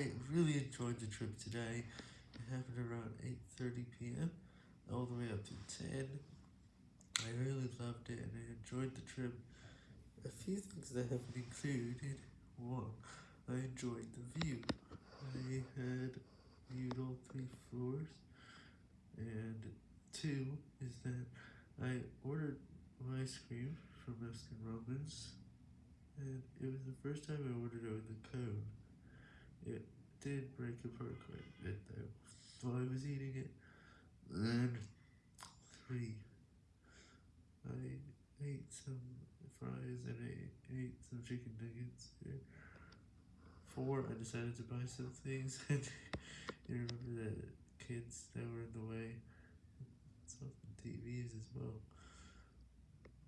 I really enjoyed the trip today. It happened around 8.30pm, all the way up to 10. I really loved it and I enjoyed the trip. A few things that have included. 1. I enjoyed the view. I had viewed all three floors. And 2 is that I ordered my ice cream from Baskin Robbins. And it was the first time I ordered it with a cone. Did break apart quite a bit though, while I was eating it. And 3. I ate some fries and I ate some chicken nuggets. 4. I decided to buy some things and you remember the kids that were in the way. Some TVs as well.